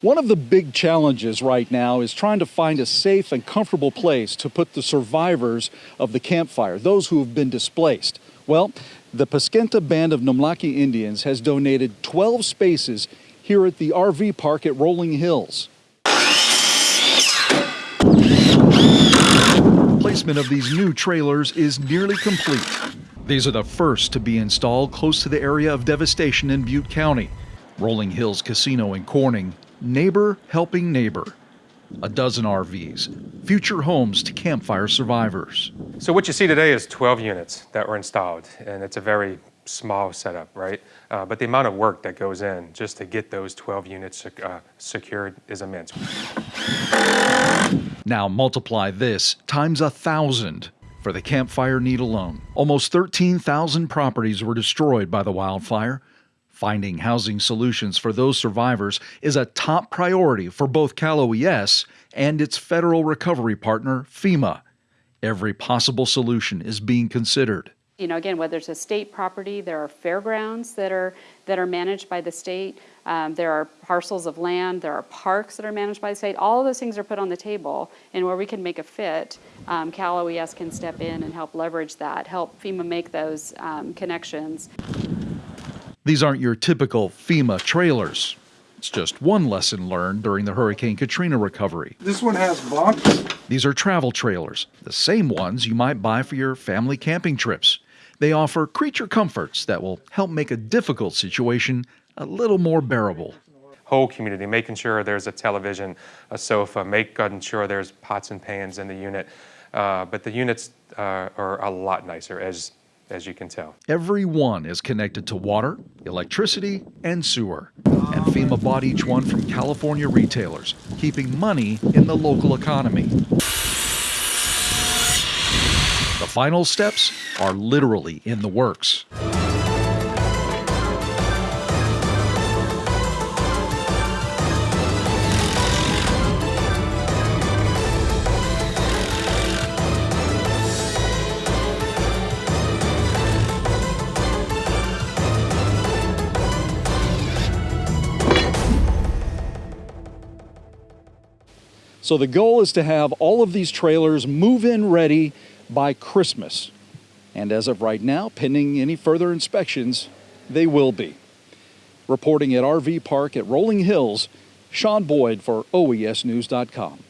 One of the big challenges right now is trying to find a safe and comfortable place to put the survivors of the Camp Fire, those who have been displaced. Well, the Paskenta Band of Nomlaki Indians has donated 12 spaces here at the RV park at Rolling Hills. Placement of these new trailers is nearly complete. These are the first to be installed close to the area of devastation in Butte County. Rolling Hills Casino in Corning Neighbor Helping Neighbor. A dozen RVs, future homes to Camp Fire survivors. So what you see today is 12 units that were installed, and it's a very small setup, right? Uh, but the amount of work that goes in just to get those 12 units uh, secured is immense. Now multiply this times a thousand for the Camp Fire need alone. Almost 13,000 properties were destroyed by the wildfire. Finding housing solutions for those survivors is a top priority for both Cal OES and its federal recovery partner, FEMA. Every possible solution is being considered. You know, again, whether it's a state property, there are fairgrounds that are that are managed by the state. Um, there are parcels of land. There are parks that are managed by the state. All of those things are put on the table, and where we can make a fit, um, Cal OES can step in and help leverage that, help FEMA make those um, connections. These aren't your typical FEMA trailers. It's just one lesson learned during the Hurricane Katrina recovery. This one has bunks. These are travel trailers, the same ones you might buy for your family camping trips. They offer creature comforts that will help make a difficult situation a little more bearable. Whole community, making sure there's a television, a sofa, making sure there's pots and pans in the unit. Uh, but the units uh, are a lot nicer, as as you can tell. Every one is connected to water, electricity, and sewer. And FEMA bought each one from California retailers, keeping money in the local economy. The final steps are literally in the works. So the goal is to have all of these trailers move in ready by Christmas. And as of right now, pending any further inspections, they will be. Reporting at RV Park at Rolling Hills, Sean Boyd for OESNews.com.